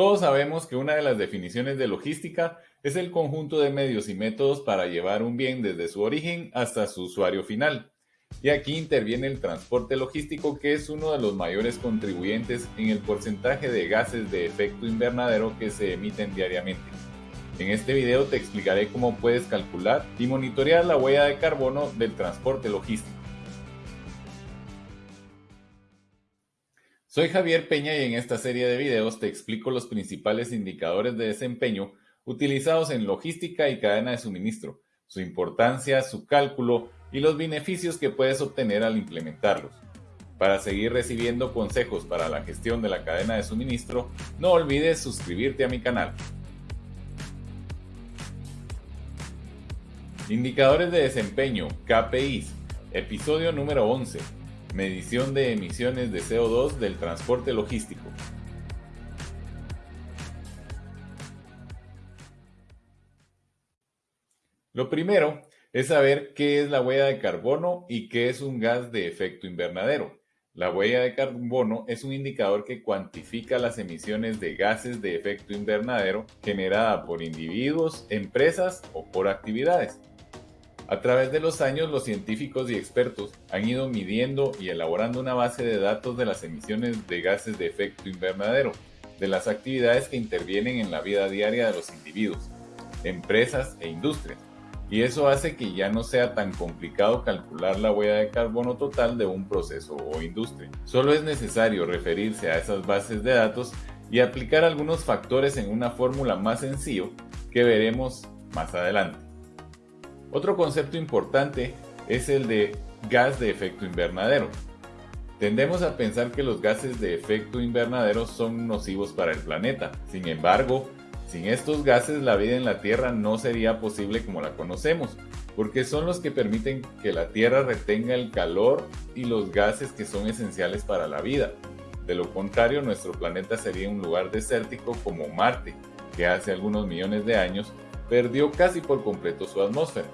Todos sabemos que una de las definiciones de logística es el conjunto de medios y métodos para llevar un bien desde su origen hasta su usuario final. Y aquí interviene el transporte logístico que es uno de los mayores contribuyentes en el porcentaje de gases de efecto invernadero que se emiten diariamente. En este video te explicaré cómo puedes calcular y monitorear la huella de carbono del transporte logístico. Soy Javier Peña y en esta serie de videos te explico los principales indicadores de desempeño utilizados en logística y cadena de suministro, su importancia, su cálculo y los beneficios que puedes obtener al implementarlos. Para seguir recibiendo consejos para la gestión de la cadena de suministro, no olvides suscribirte a mi canal. Indicadores de desempeño, KPIs, episodio número 11 Medición de emisiones de CO2 del transporte logístico. Lo primero es saber qué es la huella de carbono y qué es un gas de efecto invernadero. La huella de carbono es un indicador que cuantifica las emisiones de gases de efecto invernadero generada por individuos, empresas o por actividades. A través de los años, los científicos y expertos han ido midiendo y elaborando una base de datos de las emisiones de gases de efecto invernadero, de las actividades que intervienen en la vida diaria de los individuos, empresas e industrias. Y eso hace que ya no sea tan complicado calcular la huella de carbono total de un proceso o industria. Solo es necesario referirse a esas bases de datos y aplicar algunos factores en una fórmula más sencillo que veremos más adelante. Otro concepto importante es el de gas de efecto invernadero. Tendemos a pensar que los gases de efecto invernadero son nocivos para el planeta. Sin embargo, sin estos gases la vida en la Tierra no sería posible como la conocemos, porque son los que permiten que la Tierra retenga el calor y los gases que son esenciales para la vida. De lo contrario, nuestro planeta sería un lugar desértico como Marte, que hace algunos millones de años perdió casi por completo su atmósfera.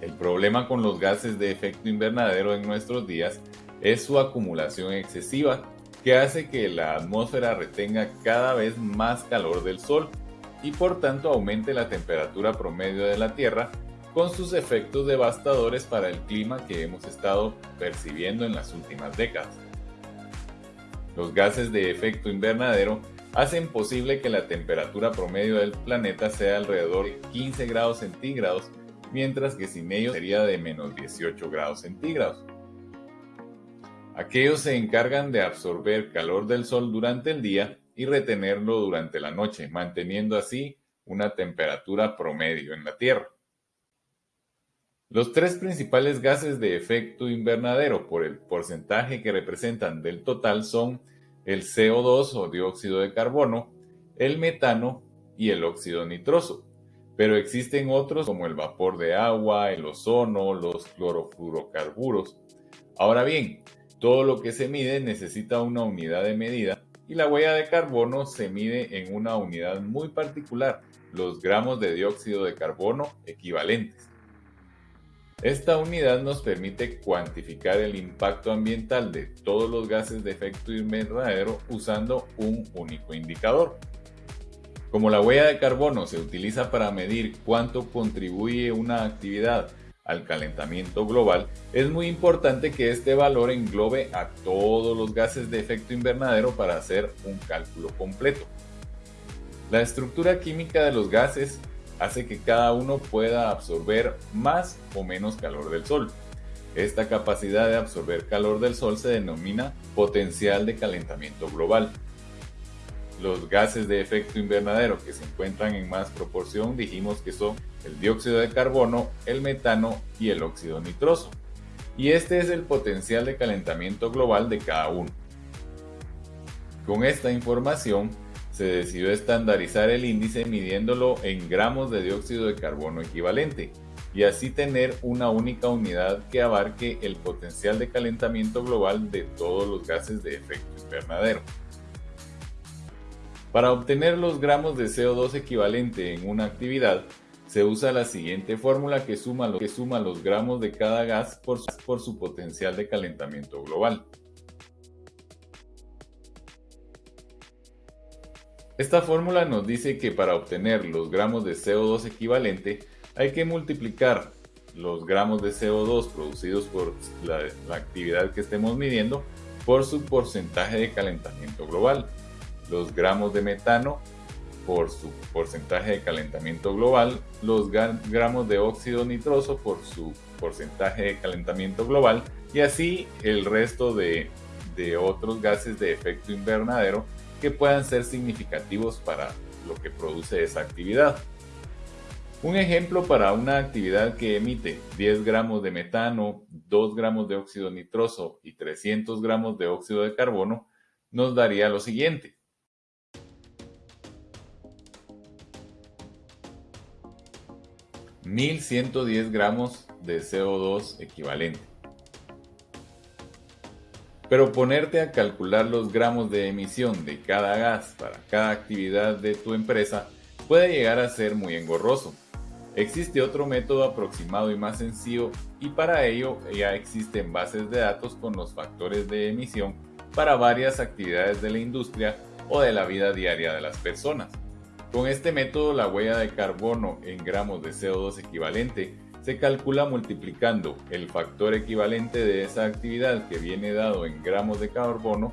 El problema con los gases de efecto invernadero en nuestros días es su acumulación excesiva, que hace que la atmósfera retenga cada vez más calor del Sol y por tanto aumente la temperatura promedio de la Tierra con sus efectos devastadores para el clima que hemos estado percibiendo en las últimas décadas. Los gases de efecto invernadero hacen posible que la temperatura promedio del planeta sea alrededor de 15 grados centígrados, mientras que sin ellos sería de menos 18 grados centígrados. Aquellos se encargan de absorber calor del sol durante el día y retenerlo durante la noche, manteniendo así una temperatura promedio en la Tierra. Los tres principales gases de efecto invernadero por el porcentaje que representan del total son el CO2 o dióxido de carbono, el metano y el óxido nitroso. Pero existen otros como el vapor de agua, el ozono, los clorofluorocarburos. Ahora bien, todo lo que se mide necesita una unidad de medida y la huella de carbono se mide en una unidad muy particular, los gramos de dióxido de carbono equivalentes. Esta unidad nos permite cuantificar el impacto ambiental de todos los gases de efecto invernadero usando un único indicador. Como la huella de carbono se utiliza para medir cuánto contribuye una actividad al calentamiento global, es muy importante que este valor englobe a todos los gases de efecto invernadero para hacer un cálculo completo. La estructura química de los gases hace que cada uno pueda absorber más o menos calor del Sol. Esta capacidad de absorber calor del Sol se denomina potencial de calentamiento global. Los gases de efecto invernadero que se encuentran en más proporción dijimos que son el dióxido de carbono, el metano y el óxido nitroso. Y este es el potencial de calentamiento global de cada uno. Con esta información, se decidió estandarizar el índice midiéndolo en gramos de dióxido de carbono equivalente y así tener una única unidad que abarque el potencial de calentamiento global de todos los gases de efecto invernadero. Para obtener los gramos de CO2 equivalente en una actividad, se usa la siguiente fórmula que suma, los gramos de cada gas por su potencial de calentamiento global. Esta fórmula nos dice que para obtener los gramos de CO2 equivalente hay que multiplicar los gramos de CO2 producidos por la, la, actividad que estemos midiendo por su porcentaje de calentamiento global, los gramos de metano por su porcentaje de calentamiento global, los gramos de óxido nitroso por su porcentaje de calentamiento global y así el resto de, otros gases de efecto invernadero que puedan ser significativos para lo que produce esa actividad. Un ejemplo para una actividad que emite 10 gramos de metano, 2 gramos de óxido nitroso y 300 gramos de óxido de carbono nos daría lo siguiente. 1110 gramos de CO2 equivalente. Pero ponerte a calcular los gramos de emisión de cada gas para cada actividad de tu empresa puede llegar a ser muy engorroso. Existe otro método aproximado y más sencillo y para ello ya existen bases de datos con los factores de emisión para varias actividades de la industria o de la vida diaria de las personas. Con este método la huella de carbono en gramos de CO2 equivalente se calcula multiplicando el factor equivalente de esa actividad que viene dado en gramos de carbono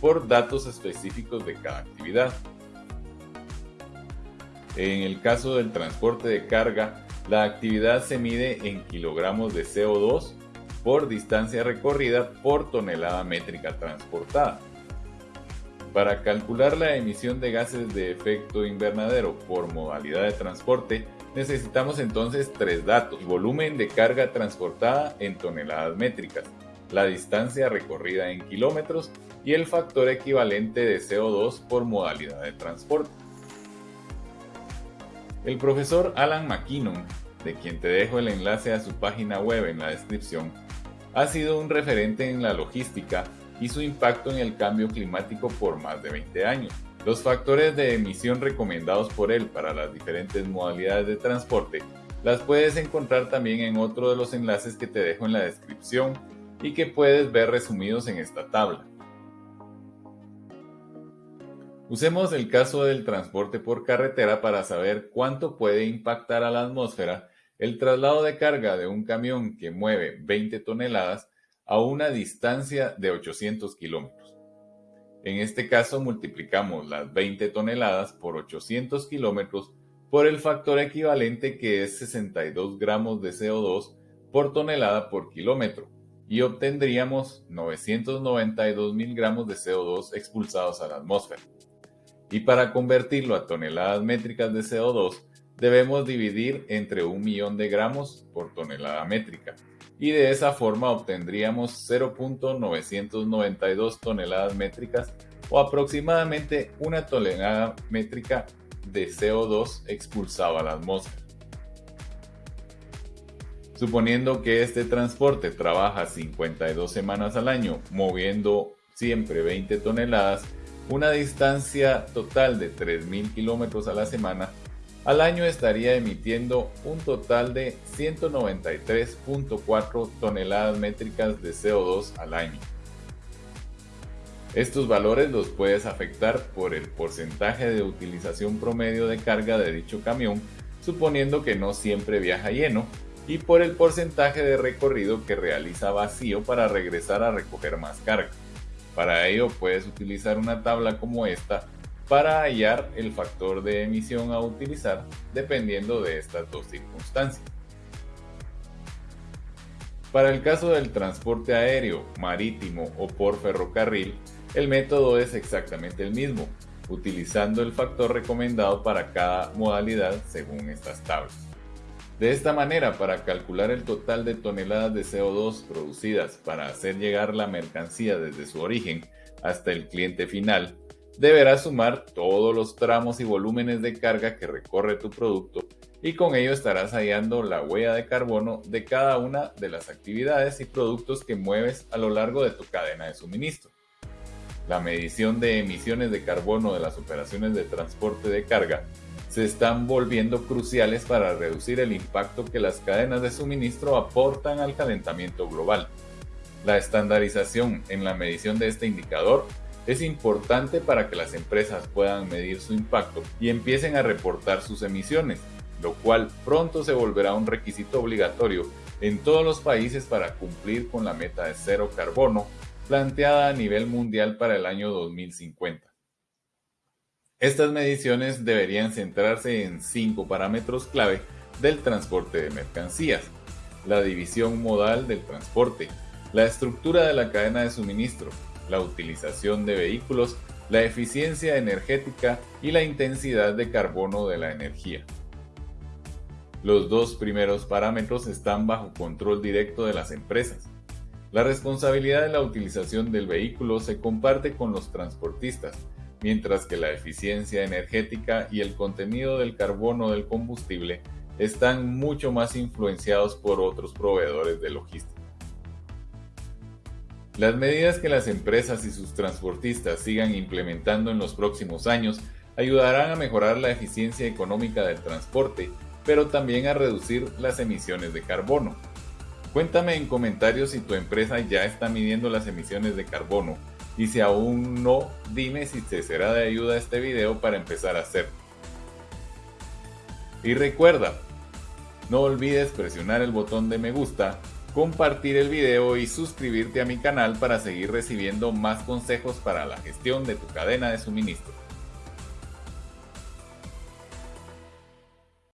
por datos específicos de cada actividad. En el caso del transporte de carga, la actividad se mide en kilogramos de CO2 por distancia recorrida por tonelada métrica transportada. Para calcular la emisión de gases de efecto invernadero por modalidad de transporte, necesitamos entonces tres datos. volumen de carga transportada en toneladas métricas, la distancia recorrida en kilómetros y el factor equivalente de CO2 por modalidad de transporte. El profesor Alan McKinnon, de quien te dejo el enlace a su página web en la descripción, ha sido un referente en la logística y su impacto en el cambio climático por más de 20 años. Los factores de emisión recomendados por él para las diferentes modalidades de transporte las puedes encontrar también en otro de los enlaces que te dejo en la descripción y que puedes ver resumidos en esta tabla. Usemos el caso del transporte por carretera para saber cuánto puede impactar a la atmósfera el traslado de carga de un camión que mueve 20 toneladas a una distancia de 800 kilómetros. En este caso multiplicamos las 20 toneladas por 800 kilómetros por el factor equivalente que es 62 gramos de CO2 por tonelada por kilómetro y obtendríamos 992 mil gramos de CO2 expulsados a la atmósfera. Y para convertirlo a toneladas métricas de CO2 debemos dividir entre un millón de gramos por tonelada métrica y de esa forma obtendríamos 0.992 toneladas métricas o aproximadamente una tonelada métrica de CO2 expulsado a la atmósfera. Suponiendo que este transporte trabaja 52 semanas al año, moviendo siempre 20 toneladas, una distancia total de 3.000 kilómetros a la semana, al año estaría emitiendo un total de 193.4 toneladas métricas de CO2 al año. Estos valores los puedes afectar por el porcentaje de utilización promedio de carga de dicho camión, suponiendo que no siempre viaja lleno, y por el porcentaje de recorrido que realiza vacío para regresar a recoger más carga. Para ello puedes utilizar una tabla como esta para hallar el factor de emisión a utilizar dependiendo de estas dos circunstancias. Para el caso del transporte aéreo, marítimo o por ferrocarril, el método es exactamente el mismo, utilizando el factor recomendado para cada modalidad según estas tablas. De esta manera, para calcular el total de toneladas de CO2 producidas para hacer llegar la mercancía desde su origen hasta el cliente final, deberás sumar todos los tramos y volúmenes de carga que recorre tu producto y con ello estarás hallando la huella de carbono de cada una de las actividades y productos que mueves a lo largo de tu cadena de suministro. La medición de emisiones de carbono de las operaciones de transporte de carga se están volviendo cruciales para reducir el impacto que las cadenas de suministro aportan al calentamiento global. La estandarización en la medición de este indicador es importante para que las empresas puedan medir su impacto y empiecen a reportar sus emisiones, lo cual pronto se volverá un requisito obligatorio en todos los países para cumplir con la meta de cero carbono planteada a nivel mundial para el año 2050. Estas mediciones deberían centrarse en cinco parámetros clave del transporte de mercancías, la división modal del transporte, la estructura de la cadena de suministro, la utilización de vehículos, la eficiencia energética y la intensidad de carbono de la energía. Los dos primeros parámetros están bajo control directo de las empresas. La responsabilidad de la utilización del vehículo se comparte con los transportistas, mientras que la eficiencia energética y el contenido del carbono del combustible están mucho más influenciados por otros proveedores de logística. Las medidas que las empresas y sus transportistas sigan implementando en los próximos años ayudarán a mejorar la eficiencia económica del transporte, pero también a reducir las emisiones de carbono. Cuéntame en comentarios si tu empresa ya está midiendo las emisiones de carbono y si aún no, dime si te será de ayuda este video para empezar a hacerlo. Y recuerda, no olvides presionar el botón de me gusta compartir el video y suscribirte a mi canal para seguir recibiendo más consejos para la gestión de tu cadena de suministro.